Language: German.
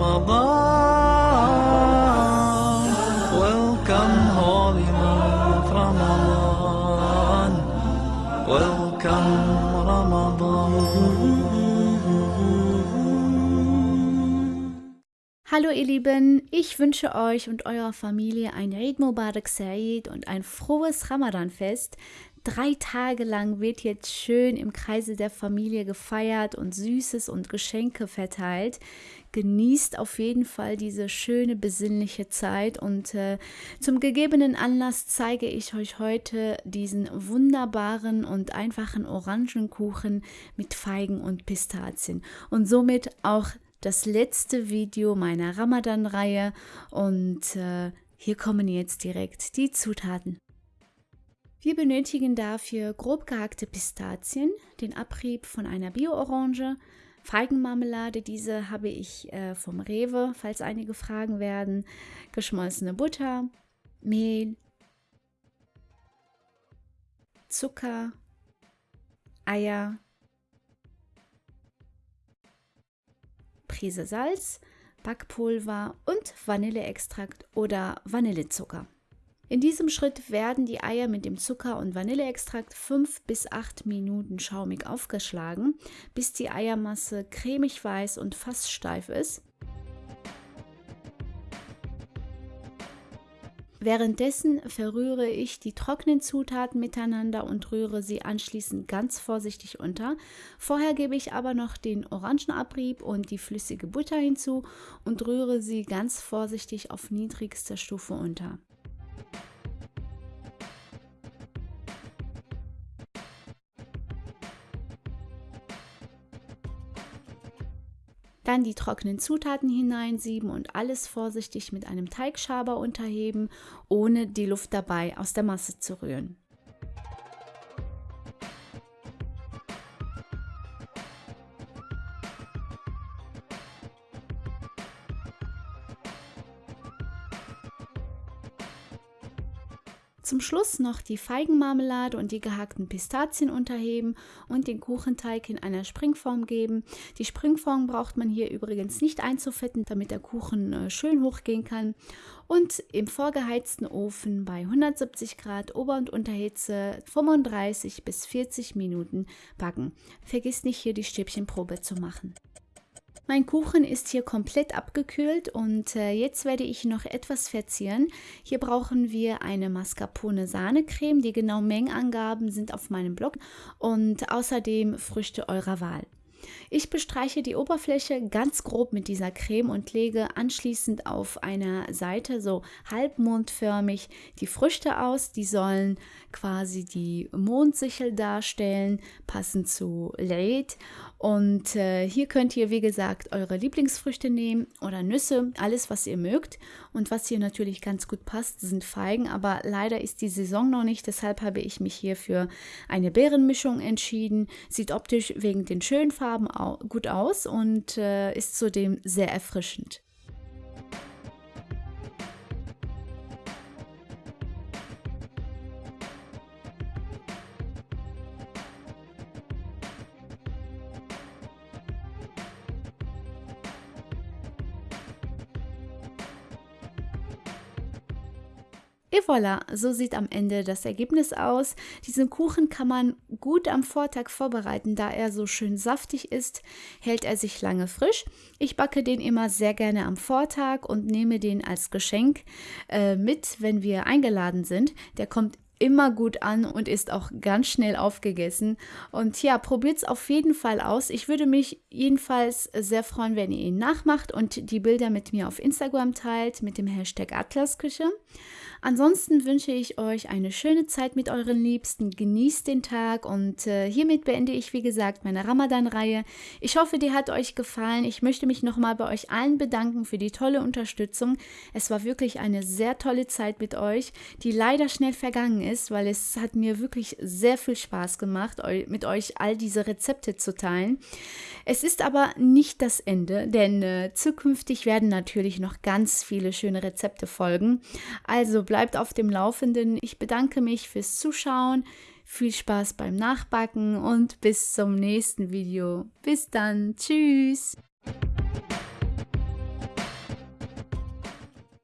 Ramadan. Welcome, holy month Ramadan. Welcome, Ramadan. Hallo ihr Lieben, ich wünsche euch und eurer Familie ein Eid Mubarak Said und ein frohes Ramadanfest. Drei Tage lang wird jetzt schön im Kreise der Familie gefeiert und Süßes und Geschenke verteilt. Genießt auf jeden Fall diese schöne besinnliche Zeit und äh, zum gegebenen Anlass zeige ich euch heute diesen wunderbaren und einfachen Orangenkuchen mit Feigen und Pistazien und somit auch das letzte Video meiner Ramadan-Reihe und äh, hier kommen jetzt direkt die Zutaten. Wir benötigen dafür grob gehackte Pistazien, den Abrieb von einer Bio-Orange, Feigenmarmelade, diese habe ich äh, vom Rewe, falls einige fragen werden, geschmolzene Butter, Mehl, Zucker, Eier, Prise Salz, Backpulver und Vanilleextrakt oder Vanillezucker. In diesem Schritt werden die Eier mit dem Zucker und Vanilleextrakt 5 bis 8 Minuten schaumig aufgeschlagen, bis die Eiermasse cremig weiß und fast steif ist. Währenddessen verrühre ich die trockenen Zutaten miteinander und rühre sie anschließend ganz vorsichtig unter. Vorher gebe ich aber noch den Orangenabrieb und die flüssige Butter hinzu und rühre sie ganz vorsichtig auf niedrigster Stufe unter. Dann die trockenen Zutaten hineinsieben und alles vorsichtig mit einem Teigschaber unterheben, ohne die Luft dabei aus der Masse zu rühren. Zum Schluss noch die Feigenmarmelade und die gehackten Pistazien unterheben und den Kuchenteig in einer Springform geben. Die Springform braucht man hier übrigens nicht einzufetten, damit der Kuchen äh, schön hochgehen kann. Und im vorgeheizten Ofen bei 170 Grad Ober- und Unterhitze 35 bis 40 Minuten backen. Vergiss nicht hier die Stäbchenprobe zu machen. Mein Kuchen ist hier komplett abgekühlt und äh, jetzt werde ich noch etwas verzieren. Hier brauchen wir eine Mascarpone Sahnecreme. Die genauen Mengenangaben sind auf meinem Blog und außerdem Früchte eurer Wahl. Ich bestreiche die Oberfläche ganz grob mit dieser Creme und lege anschließend auf einer Seite so halbmondförmig die Früchte aus. Die sollen quasi die Mondsichel darstellen, passend zu Late. Und äh, hier könnt ihr, wie gesagt, eure Lieblingsfrüchte nehmen oder Nüsse, alles, was ihr mögt. Und was hier natürlich ganz gut passt, sind Feigen. Aber leider ist die Saison noch nicht, deshalb habe ich mich hier für eine Beerenmischung entschieden. Sieht optisch wegen den schönen Farben gut aus und äh, ist zudem sehr erfrischend. Et voilà, so sieht am Ende das Ergebnis aus. Diesen Kuchen kann man gut am Vortag vorbereiten, da er so schön saftig ist, hält er sich lange frisch. Ich backe den immer sehr gerne am Vortag und nehme den als Geschenk äh, mit, wenn wir eingeladen sind. Der kommt immer gut an und ist auch ganz schnell aufgegessen. Und ja, probiert es auf jeden Fall aus. Ich würde mich jedenfalls sehr freuen, wenn ihr ihn nachmacht und die Bilder mit mir auf Instagram teilt mit dem Hashtag Atlasküche. Ansonsten wünsche ich euch eine schöne Zeit mit euren Liebsten. Genießt den Tag und äh, hiermit beende ich, wie gesagt, meine Ramadan-Reihe. Ich hoffe, die hat euch gefallen. Ich möchte mich nochmal bei euch allen bedanken für die tolle Unterstützung. Es war wirklich eine sehr tolle Zeit mit euch, die leider schnell vergangen ist, weil es hat mir wirklich sehr viel Spaß gemacht, mit euch all diese Rezepte zu teilen. Es ist aber nicht das Ende, denn äh, zukünftig werden natürlich noch ganz viele schöne Rezepte folgen. Also bleibt auf dem Laufenden. Ich bedanke mich fürs Zuschauen. Viel Spaß beim Nachbacken und bis zum nächsten Video. Bis dann. Tschüss.